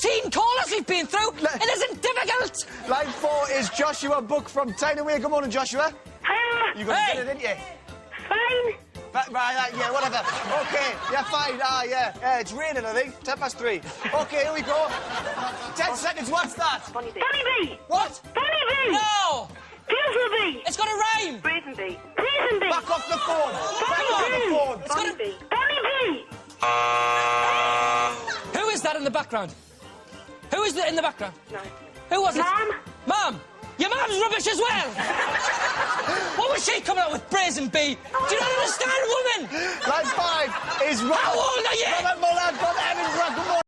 13 callers we've been through. It isn't difficult. Line four is Joshua Book from Tyne-Away. Good morning, Joshua. Hiya. You got Hey. to get it, didn't you? Fine. Right, right, right, yeah, whatever. Okay, yeah, fine. Ah, yeah. yeah. It's raining, I think. Ten past three. Okay, here we go. Ten seconds. What's that? Bunny bee. Bunny bee. What? Bunny bee. No. Beautiful bee. It's got to rhyme. Brazen bee. Brazen bee. Back off the phone. Back Bunny off bee. the phone. Bunny bee. Bunny bee. Who is that in the background? Who is that in the background? No. Who was it? Mom. Mum. Your mum's rubbish as well. what was she coming out with, brazen bee? Do you not understand, woman? Line five is Robert. How old are you?